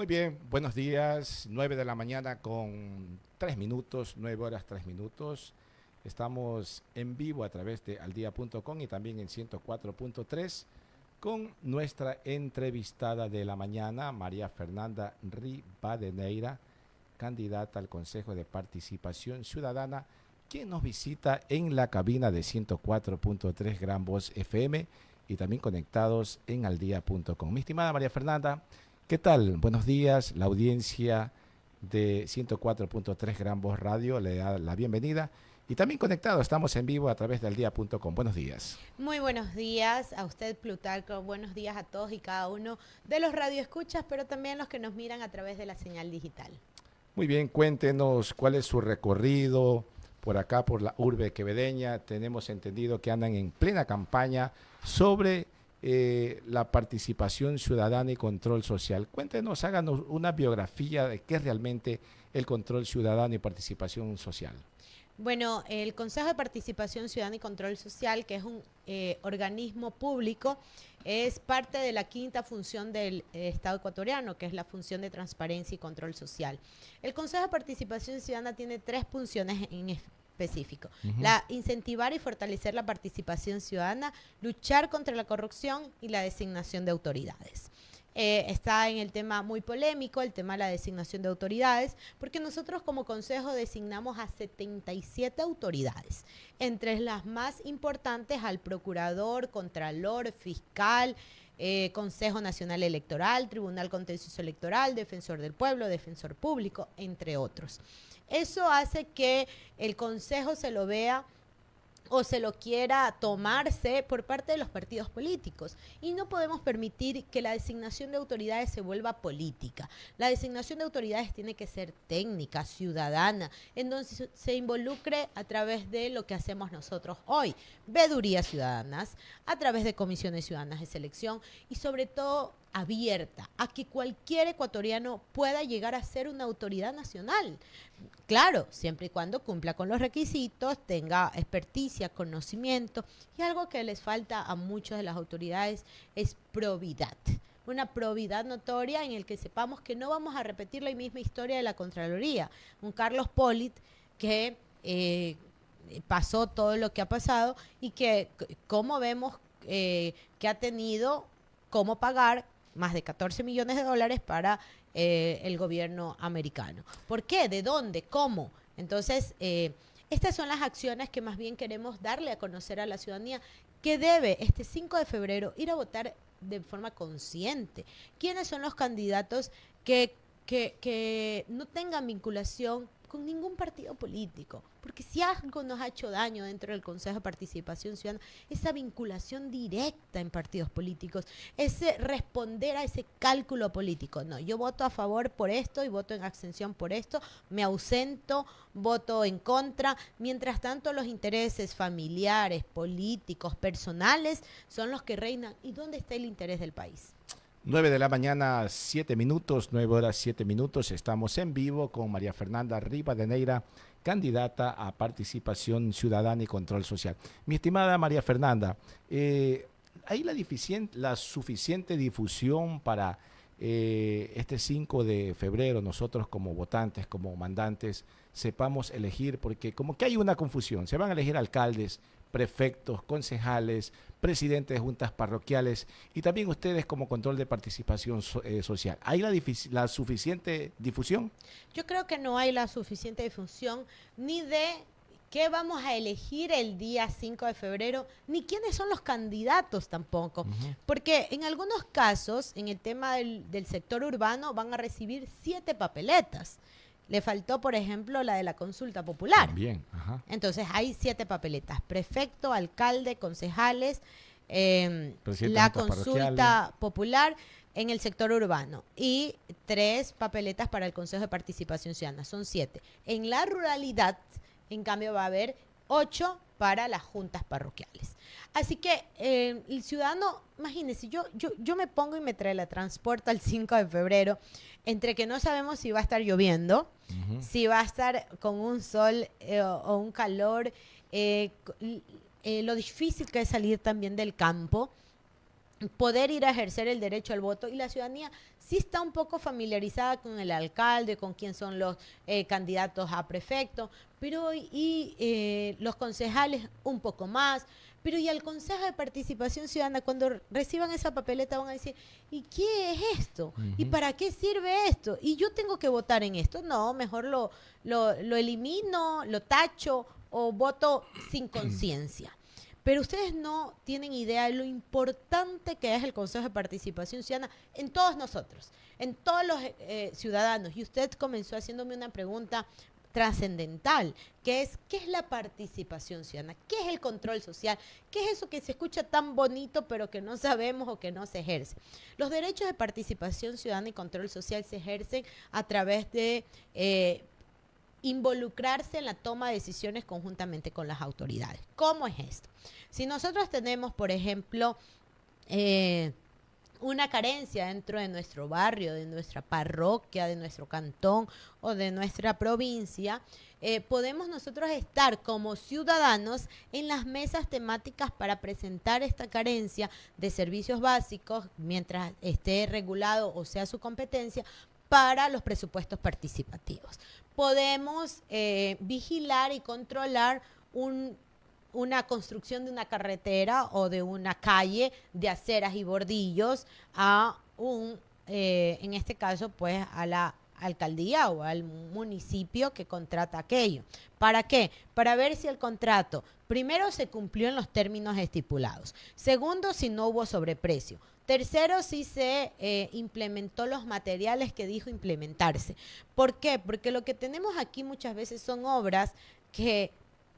Muy bien, buenos días, 9 de la mañana con 3 minutos, 9 horas 3 minutos. Estamos en vivo a través de aldia.com y también en 104.3 con nuestra entrevistada de la mañana, María Fernanda Rivadeneira, candidata al Consejo de Participación Ciudadana, quien nos visita en la cabina de 104.3 Gran Voz FM y también conectados en aldia.com. Mi estimada María Fernanda, ¿qué tal? Buenos días, la audiencia de 104.3 Gran Voz Radio le da la bienvenida y también conectado, estamos en vivo a través del día.com. Buenos días. Muy buenos días a usted, Plutarco. Buenos días a todos y cada uno de los radioescuchas, pero también los que nos miran a través de la señal digital. Muy bien, cuéntenos cuál es su recorrido por acá, por la urbe quevedeña. Tenemos entendido que andan en plena campaña sobre eh, la participación ciudadana y control social. Cuéntenos, háganos una biografía de qué es realmente el control ciudadano y participación social. Bueno, el Consejo de Participación Ciudadana y Control Social, que es un eh, organismo público, es parte de la quinta función del eh, Estado ecuatoriano, que es la función de transparencia y control social. El Consejo de Participación Ciudadana tiene tres funciones en específico. La incentivar y fortalecer la participación ciudadana, luchar contra la corrupción y la designación de autoridades. Eh, está en el tema muy polémico, el tema de la designación de autoridades, porque nosotros como Consejo designamos a 77 autoridades, entre las más importantes al Procurador, Contralor, Fiscal, eh, Consejo Nacional Electoral, Tribunal Contencioso Electoral, Defensor del Pueblo, Defensor Público, entre otros. Eso hace que el Consejo se lo vea o se lo quiera tomarse por parte de los partidos políticos. Y no podemos permitir que la designación de autoridades se vuelva política. La designación de autoridades tiene que ser técnica, ciudadana, en donde se involucre a través de lo que hacemos nosotros hoy, vedurías ciudadanas, a través de comisiones ciudadanas de selección y sobre todo abierta a que cualquier ecuatoriano pueda llegar a ser una autoridad nacional. Claro, siempre y cuando cumpla con los requisitos, tenga experticia, conocimiento y algo que les falta a muchas de las autoridades es probidad. Una probidad notoria en el que sepamos que no vamos a repetir la misma historia de la Contraloría. Un Carlos Polit que eh, pasó todo lo que ha pasado y que, como vemos, eh, que ha tenido cómo pagar más de 14 millones de dólares para eh, el gobierno americano. ¿Por qué? ¿De dónde? ¿Cómo? Entonces, eh, estas son las acciones que más bien queremos darle a conocer a la ciudadanía que debe este 5 de febrero ir a votar de forma consciente. ¿Quiénes son los candidatos que, que, que no tengan vinculación con ningún partido político, porque si algo nos ha hecho daño dentro del Consejo de Participación Ciudadana, esa vinculación directa en partidos políticos, ese responder a ese cálculo político. No, yo voto a favor por esto y voto en abstención por esto, me ausento, voto en contra. Mientras tanto, los intereses familiares, políticos, personales son los que reinan. ¿Y dónde está el interés del país? 9 de la mañana, 7 minutos, 9 horas 7 minutos. Estamos en vivo con María Fernanda Rivadeneira, candidata a participación ciudadana y control social. Mi estimada María Fernanda, eh, ¿hay la, suficiente difusión para eh, este 5 de febrero nosotros como votantes, como mandantes, sepamos elegir? Porque como que hay una confusión, se van a elegir alcaldes, prefectos, concejales, presidentes de juntas parroquiales y también ustedes como control de participación eh, social. ¿Hay la, la, suficiente difusión? Yo creo que no hay la suficiente difusión ni de qué vamos a elegir el día 5 de febrero, ni quiénes son los candidatos tampoco. Porque en algunos casos, en el tema del, del sector urbano, van a recibir siete papeletas. Le faltó, por ejemplo, la de la consulta popular. Bien, Entonces hay siete papeletas: prefecto, alcalde, concejales, em, la consulta popular en el sector urbano y tres papeletas para el Consejo de Participación Ciudadana. Son siete. En la ruralidad, en cambio, va a haber ocho para las juntas parroquiales. Así que em, el ciudadano, imagínese, yo, yo, yo me pongo y me trae la transporta el 5 de febrero entre que no sabemos si va a estar lloviendo, si va a estar con un sol eh, o, un calor, eh, eh, lo difícil que es salir también del campo. Poder ir a ejercer el derecho al voto y la ciudadanía sí está un poco familiarizada con el alcalde, con quién son los eh, candidatos a prefecto, pero y eh, los concejales un poco más, pero y al Consejo de Participación Ciudadana, cuando reciban esa papeleta van a decir, ¿y qué es esto? ¿Y para qué sirve esto? ¿Y yo tengo que votar en esto? No, mejor lo, lo, lo elimino, lo tacho o voto sin conciencia. Pero ustedes no tienen idea de lo importante que es el Consejo de Participación Ciudadana en todos nosotros, en todos los eh, ciudadanos. Y usted comenzó haciéndome una pregunta trascendental, que es ¿qué es la participación ciudadana? ¿Qué es el control social? ¿Qué es eso que se escucha tan bonito pero que no sabemos o que no se ejerce? Los derechos de participación ciudadana y control social se ejercen a través de eh, involucrarse en la toma de decisiones conjuntamente con las autoridades. ¿Cómo es esto? Si nosotros tenemos, por ejemplo, eh, una carencia dentro de nuestro barrio, de nuestra parroquia, de nuestro cantón o de nuestra provincia, eh, podemos nosotros estar como ciudadanos en las mesas temáticas para presentar esta carencia de servicios básicos mientras esté regulado o sea su competencia para los presupuestos participativos. Podemos eh, vigilar y controlar una construcción de una carretera o de una calle de aceras y bordillos a un, eh, en este caso, pues a la alcaldía o al municipio que contrata aquello. ¿Para qué? Para ver si el contrato, primero, se cumplió en los términos estipulados. Segundo, si no hubo sobreprecio. Tercero, si se eh, implementó los materiales que dijo implementarse. ¿Por qué? Porque lo que tenemos aquí muchas veces son obras que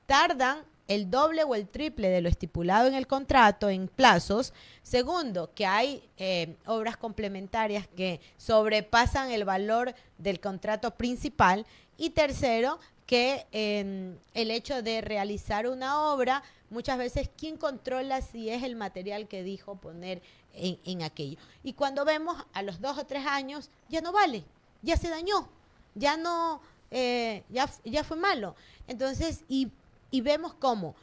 tardan el doble o el triple de lo estipulado en el contrato en plazos. Segundo, que hay eh, obras complementarias que sobrepasan el valor del contrato principal. Y tercero, que em, el hecho de realizar una obra, muchas veces, ¿quién controla si es el material que dijo poner en, aquello. Y cuando vemos a los dos o tres años, ya no vale, ya se dañó, ya no, eh, ya, ya fue malo. Entonces, y, y vemos cómo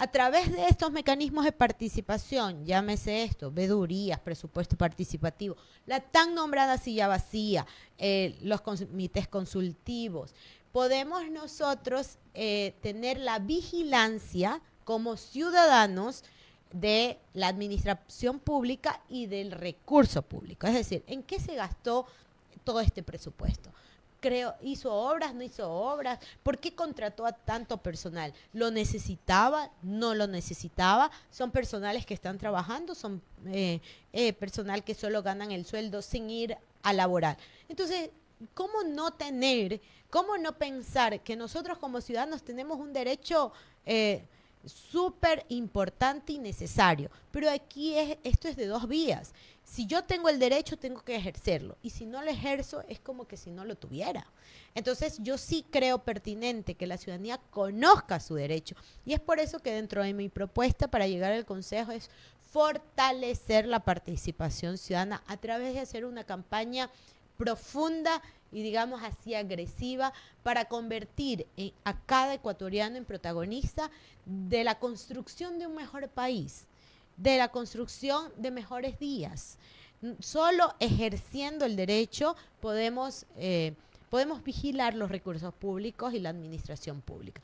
a través de estos mecanismos de participación, llámese esto, vedurías, presupuesto participativo, la tan nombrada silla vacía, eh, los comités consultivos, podemos nosotros eh, tener la vigilancia como ciudadanos de la administración pública y del recurso público. Es decir, ¿en qué se gastó todo este presupuesto? Creo, ¿Hizo obras? ¿No hizo obras? ¿Por qué contrató a tanto personal? ¿Lo necesitaba? ¿No lo necesitaba? ¿Son personales que están trabajando? ¿Son eh, eh, personal que solo ganan el sueldo sin ir a laborar? Entonces, ¿cómo no tener, cómo no pensar que nosotros como ciudadanos tenemos un derecho... Eh, súper importante y necesario. Pero aquí es, esto es de dos vías. Si yo tengo el derecho, tengo que ejercerlo. Y si no lo ejerzo, es como que si no lo tuviera. Entonces, yo sí creo pertinente que la ciudadanía conozca su derecho. Y es por eso que dentro de mi propuesta para llegar al Consejo es fortalecer la participación ciudadana a través de hacer una campaña profunda y digamos así agresiva para convertir a cada ecuatoriano en protagonista de la construcción de un mejor país, de la construcción de mejores días. Solo ejerciendo el derecho podemos, eh, podemos vigilar los recursos públicos y la administración pública.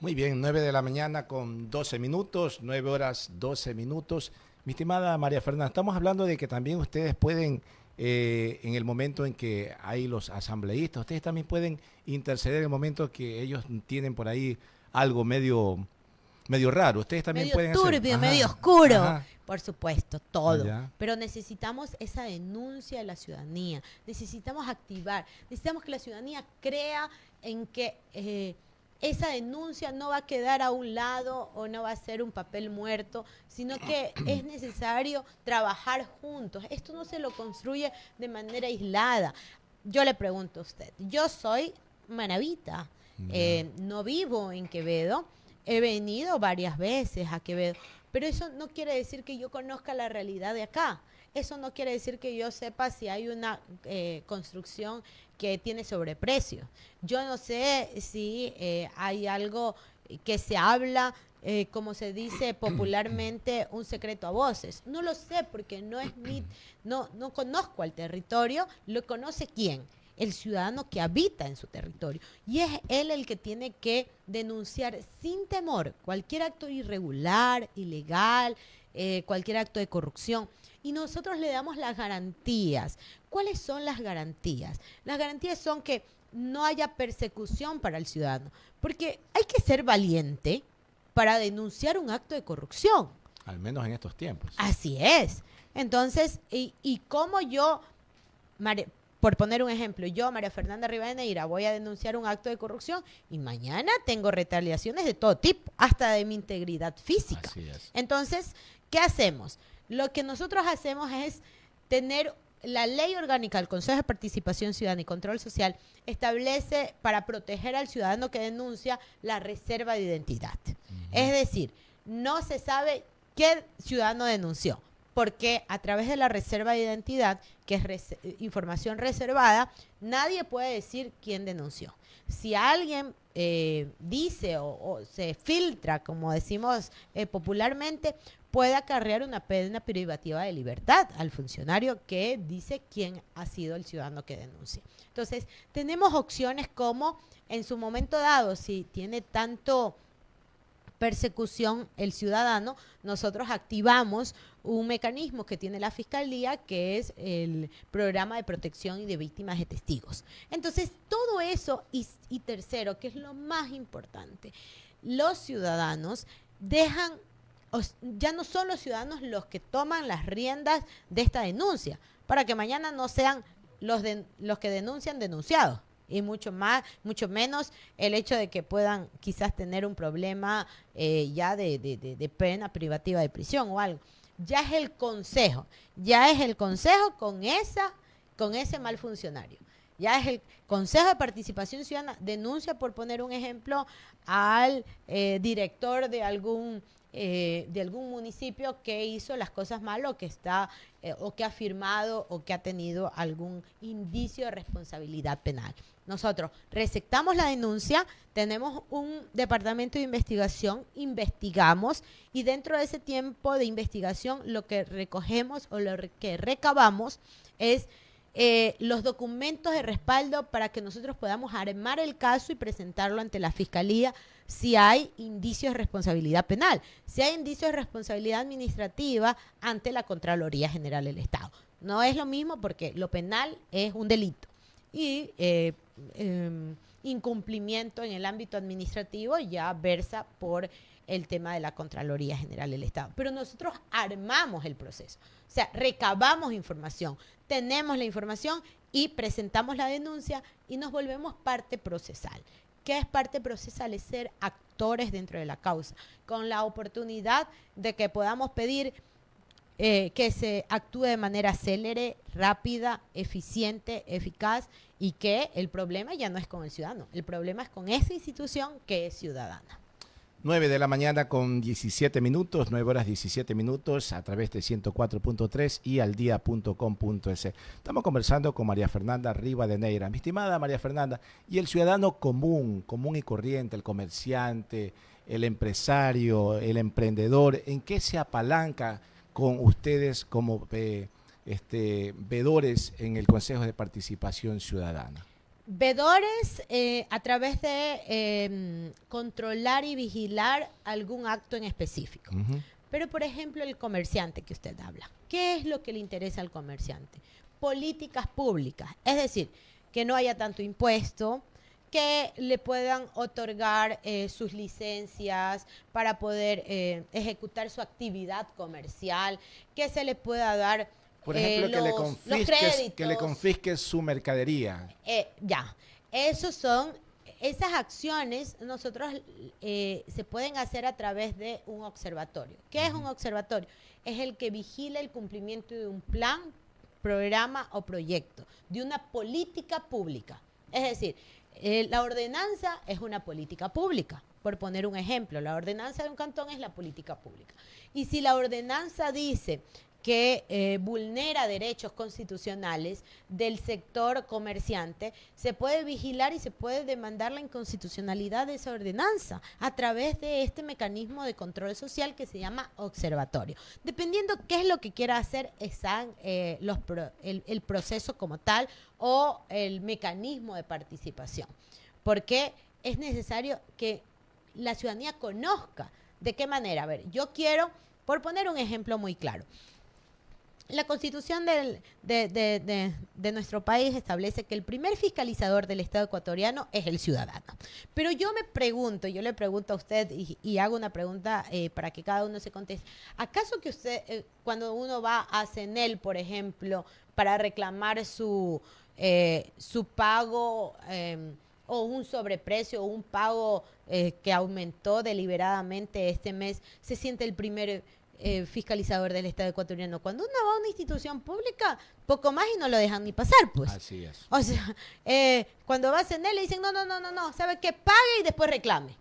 Muy bien, 9 de la mañana con 12 minutos, 9 horas 12 minutos. Mi estimada María Fernanda, estamos hablando de que también ustedes pueden eh, en el momento en que hay los asambleístas. Ustedes también pueden interceder en el momento que ellos tienen por ahí algo medio medio raro. Ustedes también medio pueden turbio, medio oscuro. Por supuesto, todo. Pero necesitamos esa denuncia de la ciudadanía. Necesitamos activar. Necesitamos que la ciudadanía crea en que eh, esa denuncia no va a quedar a un lado o no va a ser un papel muerto, sino que es necesario trabajar juntos. Esto no se lo construye de manera aislada. Yo le pregunto a usted, yo soy manavita, eh, no vivo en Quevedo, he venido varias veces a Quevedo, pero eso no quiere decir que yo conozca la realidad de acá. Eso no quiere decir que yo sepa si hay una eh, construcción que tiene sobreprecio. Yo no sé si eh, hay algo que se habla eh, como se dice popularmente, un secreto a voces. No lo sé porque no es mi, no, no conozco al territorio, lo conoce quién el ciudadano que habita en su territorio. Y es él el que tiene que denunciar sin temor cualquier acto irregular, ilegal, eh, cualquier acto de corrupción. Y nosotros le damos las garantías. ¿Cuáles son las garantías? Las garantías son que no haya persecución para el ciudadano. Porque hay que ser valiente para denunciar un acto de corrupción. Al menos en estos tiempos. Así es. Entonces, ¿y, y cómo yo, por poner un ejemplo, yo, María Fernanda Rivadeneira, voy a denunciar un acto de corrupción y mañana tengo retaliaciones de todo tipo, hasta de mi integridad física. Así es. Entonces, ¿qué hacemos? Lo que nosotros hacemos es tener la ley orgánica del Consejo de Participación Ciudadana y Control Social establece para proteger al ciudadano que denuncia la reserva de identidad. Es decir, no se sabe qué ciudadano denunció, porque a través de la reserva de identidad, que es información reservada, nadie puede decir quién denunció. Si alguien eh, dice o, se filtra, como decimos eh, popularmente, puede acarrear una pena privativa de libertad al funcionario que dice quién ha sido el ciudadano que denuncia. Entonces, tenemos opciones como en su momento dado, si tiene tanto persecución el ciudadano, nosotros activamos un mecanismo que tiene la Fiscalía, que es el programa de protección y de víctimas de testigos. Entonces, todo eso y, y tercero, que es lo más importante, los ciudadanos dejan ya no son los ciudadanos los que toman las riendas de esta denuncia, para que mañana no sean los, de, los que denuncian denunciados y mucho más, mucho menos el hecho de que puedan quizás tener un problema eh, ya de, de, pena privativa de prisión o algo. Ya es el consejo, ya es el consejo con esa, con ese mal funcionario. Ya es el Consejo de Participación Ciudadana, denuncia, por poner un ejemplo, al eh, director de algún eh, de algún municipio que hizo las cosas mal o que está eh, o que ha firmado o que ha tenido algún indicio de responsabilidad penal. Nosotros receptamos la denuncia, tenemos un departamento de investigación, investigamos y dentro de ese tiempo de investigación lo que recogemos o lo que recabamos es eh, los documentos de respaldo para que nosotros podamos armar el caso y presentarlo ante la Fiscalía si hay indicios de responsabilidad penal, si hay indicios de responsabilidad administrativa ante la Contraloría General del Estado. No es lo mismo porque lo penal es un delito y eh, em, incumplimiento en el ámbito administrativo ya versa por el tema de la Contraloría General del Estado. Pero nosotros armamos el proceso, o sea, recabamos información, tenemos la información y presentamos la denuncia y nos volvemos parte procesal. ¿Qué es parte procesal? Es ser actores dentro de la causa, con la oportunidad de que podamos pedir eh, que se actúe de manera célere, rápida, eficiente, eficaz y que el problema ya no es con el ciudadano, el problema es con esa institución que es ciudadana. 9 de la mañana con 17 minutos, 9 horas 17 minutos a través de 104.3 y al día.com.es. Estamos conversando con María Fernanda Riva de Neira. Mi estimada María Fernanda, y el ciudadano común, común y corriente, el comerciante, el empresario, el emprendedor, ¿en qué se apalanca con ustedes como eh, este, vedores en el Consejo de Participación Ciudadana? Vedores eh, a través de em, controlar y vigilar algún acto en específico. Pero, por ejemplo, el comerciante que usted habla, ¿qué es lo que le interesa al comerciante? Políticas públicas, es decir, que no haya tanto impuesto, que le puedan otorgar eh, sus licencias para poder eh, ejecutar su actividad comercial, que se le pueda dar por ejemplo, que, le confisques, que le confisques su mercadería. Eh, ya, esos son, esas acciones nosotros eh, se pueden hacer a través de un observatorio. ¿Qué es un observatorio? Es el que vigila el cumplimiento de un plan, programa o proyecto, de una política pública. Es decir, eh, la ordenanza es una política pública. Por poner un ejemplo, la ordenanza de un cantón es la política pública. Y si la ordenanza dice que eh, vulnera derechos constitucionales del sector comerciante, se puede vigilar y se puede demandar la inconstitucionalidad de esa ordenanza a través de este mecanismo de control social que se llama observatorio. Dependiendo qué es lo que quiera hacer eh, los el, proceso como tal o el mecanismo de participación. Porque es necesario que la ciudadanía conozca de qué manera. A ver, yo quiero, por poner un ejemplo muy claro, la constitución de, nuestro país establece que el primer fiscalizador del Estado ecuatoriano es el ciudadano. Pero yo me pregunto, yo le pregunto a usted y, hago una pregunta eh, para que cada uno se conteste. ¿Acaso que usted, eh, cuando uno va a CENEL, por ejemplo, para reclamar su, eh, su pago em, o un sobreprecio o un pago que aumentó deliberadamente este mes, se siente el primer eh, fiscalizador del Estado ecuatoriano. Cuando uno va a una institución pública, poco más y no lo dejan ni pasar, pues. Así es. O sea, eh, cuando vas en él le dicen, no, no, no, no, no, ¿sabe qué? Pague y después reclame.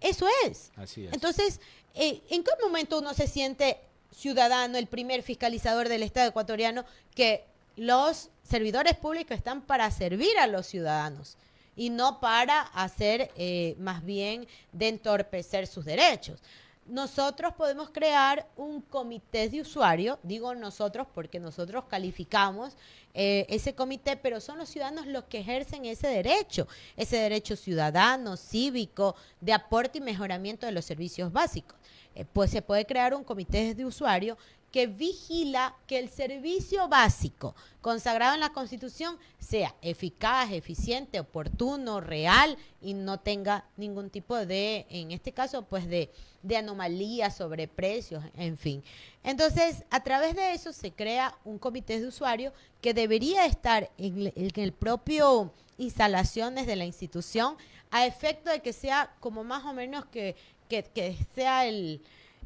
eso es. Así es. Entonces, eh, ¿en qué momento uno se siente ciudadano, el primer fiscalizador del Estado ecuatoriano, que los servidores públicos están para servir a los ciudadanos? y no para hacer más bien de entorpecer sus derechos nosotros podemos crear un comité de usuario, digo nosotros porque nosotros calificamos eh, ese comité, pero son los ciudadanos los que ejercen ese derecho, ese derecho ciudadano, cívico, de aporte y mejoramiento de los servicios básicos. Eh, pues se puede crear un comité de usuario que vigila que el servicio básico consagrado en la Constitución sea eficaz, eficiente, oportuno, real y no tenga ningún tipo de, en este caso, pues de, de anomalía, precios, en fin. Entonces, a través de eso se crea un comité de usuario que debería estar en el, propio instalaciones de la institución a efecto de que sea como más o menos que, que, sea el,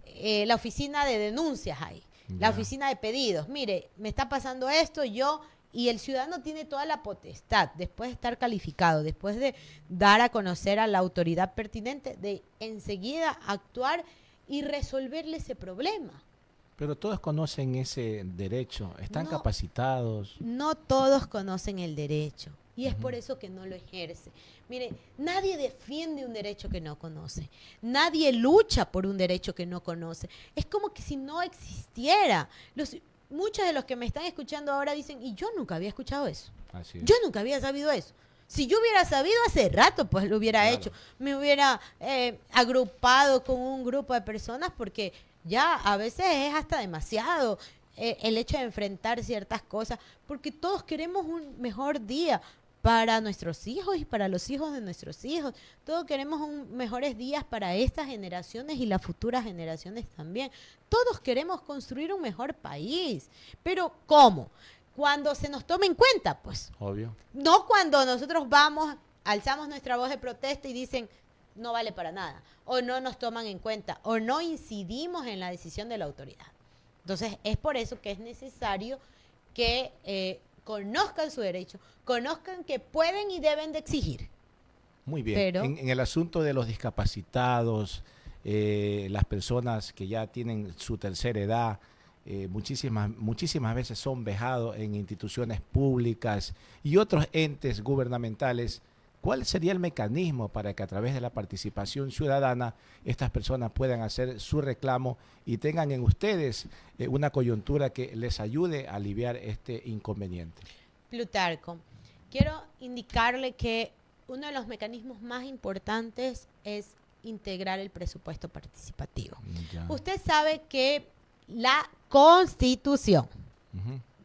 eh, la oficina de denuncias ahí la oficina de pedidos. Mire, me está pasando esto, yo y el ciudadano tiene toda la potestad, después de estar calificado, después de dar a conocer a la autoridad pertinente, de enseguida actuar y resolverle ese problema. Pero todos conocen ese derecho, están capacitados. No todos conocen el derecho y es por eso que no lo ejerce. Mire, nadie defiende un derecho que no conoce. Nadie lucha por un derecho que no conoce. Es como que si no existiera. Los, muchos de los que me están escuchando ahora dicen, y yo nunca había escuchado eso. Yo nunca había sabido eso. Si yo hubiera sabido hace rato, pues lo hubiera hecho. Me hubiera eh, agrupado con un grupo de personas porque ya a veces es hasta demasiado eh, el hecho de enfrentar ciertas cosas, porque todos queremos un mejor día, para nuestros hijos y para los hijos de nuestros hijos. Todos queremos un, mejores días para estas generaciones y las futuras generaciones también. Todos queremos construir un mejor país. Pero ¿cómo? Cuando se nos tome en cuenta, pues. Obvio. No cuando nosotros vamos, alzamos nuestra voz de protesta y dicen, no vale para nada, o no nos toman en cuenta, o no incidimos en la decisión de la autoridad. Entonces, es por eso que es necesario que eh, conozcan su derecho, conozcan que pueden y deben de exigir. Muy bien. en, el asunto de los discapacitados, eh, las personas que ya tienen su tercera edad, eh, muchísimas, muchísimas veces son vejados en instituciones públicas y otros entes gubernamentales ¿Cuál sería el mecanismo para que a través de la participación ciudadana estas personas puedan hacer su reclamo y tengan en ustedes eh, una coyuntura que les ayude a aliviar este inconveniente? Plutarco, quiero indicarle que uno de los mecanismos más importantes es integrar el presupuesto participativo. Usted sabe que la constitución,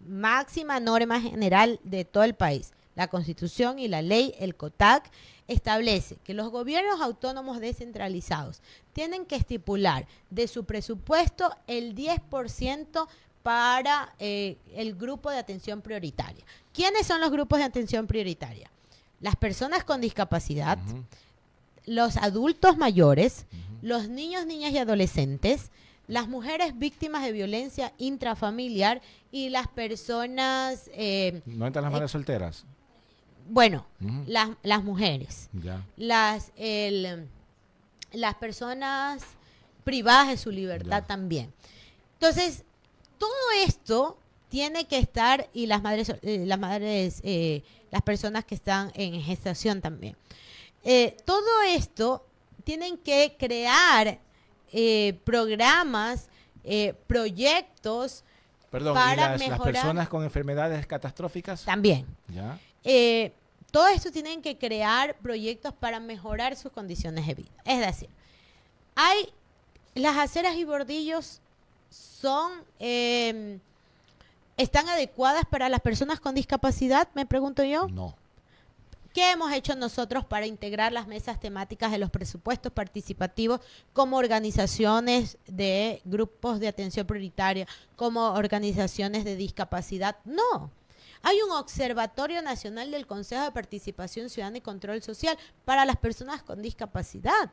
máxima norma general de todo el país, la Constitución y la ley, el COTAC, establece que los gobiernos autónomos descentralizados tienen que estipular de su presupuesto el 10% para eh, el grupo de atención prioritaria. ¿Quiénes son los grupos de atención prioritaria? Las personas con discapacidad, los adultos mayores, los niños, niñas y adolescentes, las mujeres víctimas de violencia intrafamiliar y las personas... Eh, ¿No entran las madres eh, solteras? Bueno, las, las, mujeres, las las personas privadas de su libertad también. Entonces, todo esto tiene que estar, y las madres, eh, las madres, eh, las personas que están en gestación también. Eh, todo esto tienen que crear programas, proyectos Perdón, para ¿y las, personas con enfermedades catastróficas? También. Todo esto tienen que crear proyectos para mejorar sus condiciones de vida. Es decir, hay las aceras y bordillos son em, están adecuadas para las personas con discapacidad, me pregunto yo. No. ¿Qué hemos hecho nosotros para integrar las mesas temáticas de los presupuestos participativos como organizaciones de grupos de atención prioritaria, como organizaciones de discapacidad? No. Hay un Observatorio Nacional del Consejo de Participación Ciudadana y Control Social para las personas con discapacidad.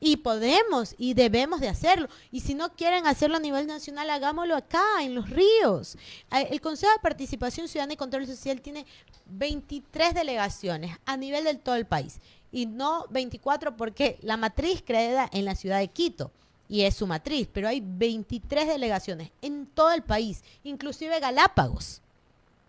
Y podemos y debemos de hacerlo. Y si no quieren hacerlo a nivel nacional, hagámoslo acá, en los ríos. El Consejo de Participación Ciudadana y Control Social tiene 23 delegaciones a nivel del todo el país. Y no 24 porque la matriz queda en la ciudad de Quito y es su matriz, pero hay 23 delegaciones en todo el país, inclusive Galápagos.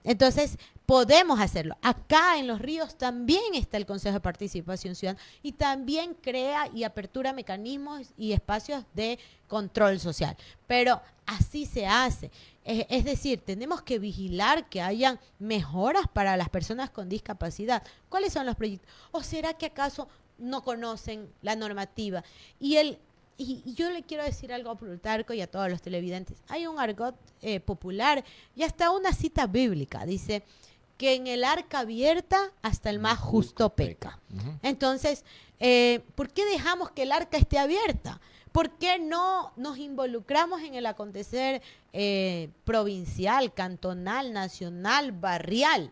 Entonces, podemos hacerlo. Acá en los ríos también está el Consejo de Participación Ciudadana y también crea y apertura mecanismos y espacios de control social. Pero así se hace. Es, decir, tenemos que vigilar que hayan mejoras para las personas con discapacidad. ¿Cuáles son los proyectos? ¿O será que acaso no conocen la normativa? Y el y, yo le quiero decir algo a Plutarco y a todos los televidentes. Hay un argot eh, popular y hasta una cita bíblica. Dice que en el arca abierta hasta el más justo peca. Entonces, eh, ¿por qué dejamos que el arca esté abierta? ¿Por qué no nos involucramos en el acontecer eh, provincial, cantonal, nacional, barrial?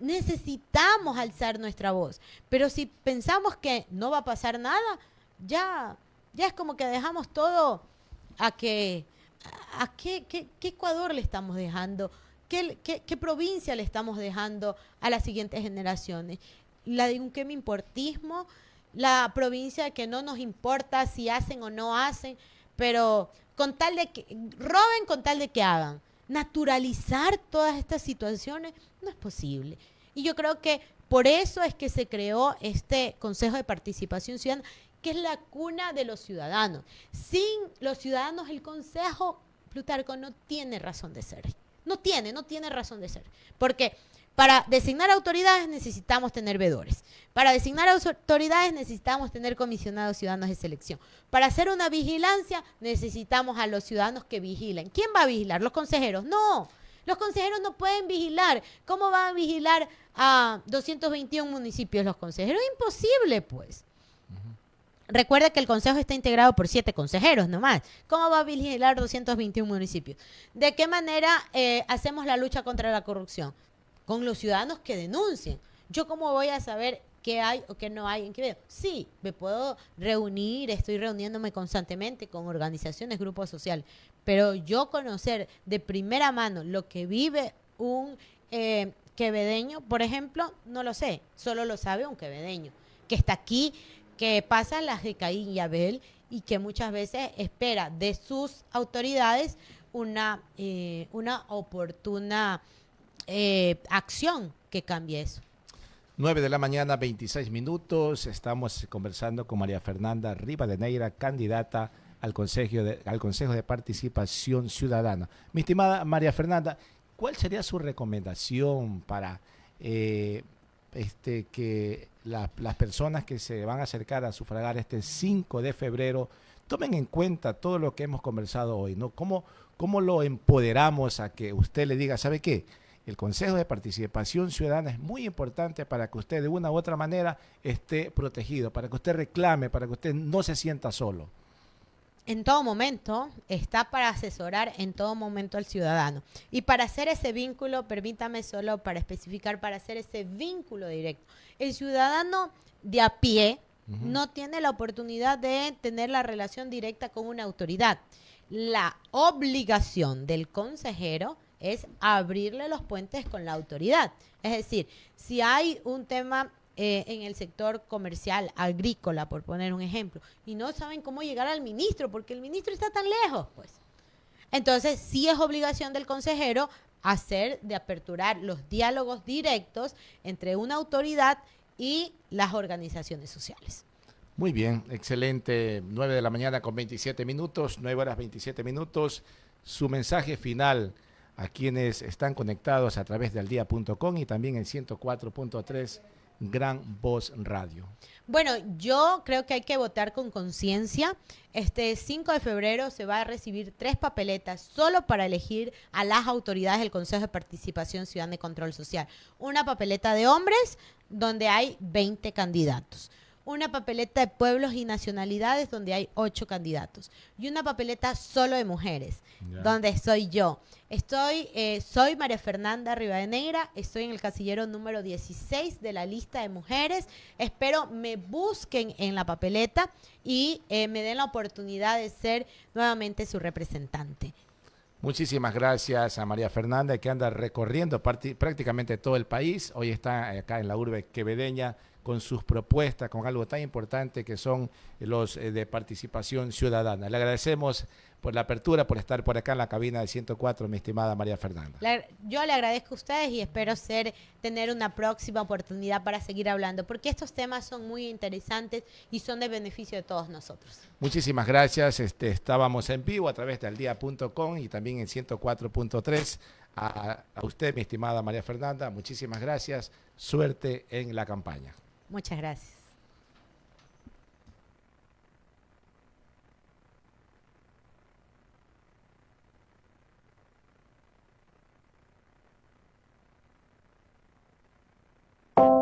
Necesitamos alzar nuestra voz. Pero si pensamos que no va a pasar nada, ya ya es como que dejamos todo a que, a qué, qué, Ecuador le estamos dejando, ¿Qué, qué, provincia le estamos dejando a las siguientes generaciones. La de un que me importismo, la provincia que no nos importa si hacen o no hacen, pero con tal de que roben con tal de que hagan. Naturalizar todas estas situaciones no es posible. Y yo creo que por eso es que se creó este Consejo de Participación Ciudadana que es la cuna de los ciudadanos. Sin los ciudadanos el Consejo Plutarco no tiene razón de ser. No tiene, no tiene razón de ser. Porque para designar autoridades necesitamos tener vedores. Para designar autoridades necesitamos tener comisionados ciudadanos de selección. Para hacer una vigilancia necesitamos a los ciudadanos que vigilen. ¿Quién va a vigilar? ¿Los consejeros? No. Los consejeros no pueden vigilar. ¿Cómo van a vigilar a 221 municipios los consejeros? Imposible, pues. Recuerda que el consejo está integrado por siete consejeros nomás. ¿Cómo va a vigilar 221 municipios? ¿De qué manera eh, hacemos la lucha contra la corrupción? Con los ciudadanos que denuncien. ¿Yo cómo voy a saber qué hay o qué no hay en Quevedo? Sí, me puedo reunir, estoy reuniéndome constantemente con organizaciones, grupos sociales, pero yo conocer de primera mano lo que vive un eh, quevedeño, por ejemplo, no lo sé, solo lo sabe un quevedeño que está aquí que pasan las de Caín y Abel y que muchas veces espera de sus autoridades una, eh, una oportuna eh, acción que cambie eso. 9 de la mañana, 26 minutos. Estamos conversando con María Fernanda Rivadeneira, candidata al Consejo de, al Consejo de Participación Ciudadana. Mi estimada María Fernanda, ¿cuál sería su recomendación para eh, este, que las personas que se van a acercar a sufragar este 5 de febrero tomen en cuenta todo lo que hemos conversado hoy, ¿no? ¿Cómo, cómo lo empoderamos a que usted le diga, ¿sabe qué? El Consejo de Participación Ciudadana es muy importante para que usted de una u otra manera esté protegido, para que usted reclame, para que usted no se sienta solo en todo momento, está para asesorar en todo momento al ciudadano. Y para hacer ese vínculo, permítame solo para especificar, para hacer ese vínculo directo. El ciudadano de a pie no tiene la oportunidad de tener la relación directa con una autoridad. La obligación del consejero es abrirle los puentes con la autoridad. Es decir, si hay un tema eh, en el sector comercial, agrícola, por poner un ejemplo, y no saben cómo llegar al ministro, porque el ministro está tan lejos, pues. Entonces, sí es obligación del consejero hacer de aperturar los diálogos directos entre una autoridad y las organizaciones sociales. Muy bien, excelente. 9 de la mañana con 27 minutos, 9 horas 27 minutos. Su mensaje final a quienes están conectados a través de aldía.com y también en 104.3 Gran Voz Radio. Bueno, yo creo que hay que votar con conciencia. Este 5 de febrero se va a recibir tres papeletas solo para elegir a las autoridades del Consejo de Participación Ciudadana y Control Social. Una papeleta de hombres donde hay 20 candidatos una papeleta de pueblos y nacionalidades donde hay ocho candidatos y una papeleta solo de mujeres, donde soy yo. Estoy, eh, soy María Fernanda Rivadeneira, estoy en el casillero número 16 de la lista de mujeres. Espero me busquen en la papeleta y eh, me den la oportunidad de ser nuevamente su representante. Muchísimas gracias a María Fernanda que anda recorriendo prácticamente todo el país. Hoy está acá en la urbe quevedeña con sus propuestas, con algo tan importante que son los eh, de participación ciudadana. Le agradecemos por la apertura, por estar por acá en la cabina de 104, mi estimada María Fernanda. yo le agradezco a ustedes y espero ser tener una próxima oportunidad para seguir hablando, porque estos temas son muy interesantes y son de beneficio de todos nosotros. Muchísimas gracias. Este, estábamos en vivo a través de aldía.com y también en 104.3. a usted, mi estimada María Fernanda, muchísimas gracias. Suerte en la campaña. Muchas gracias.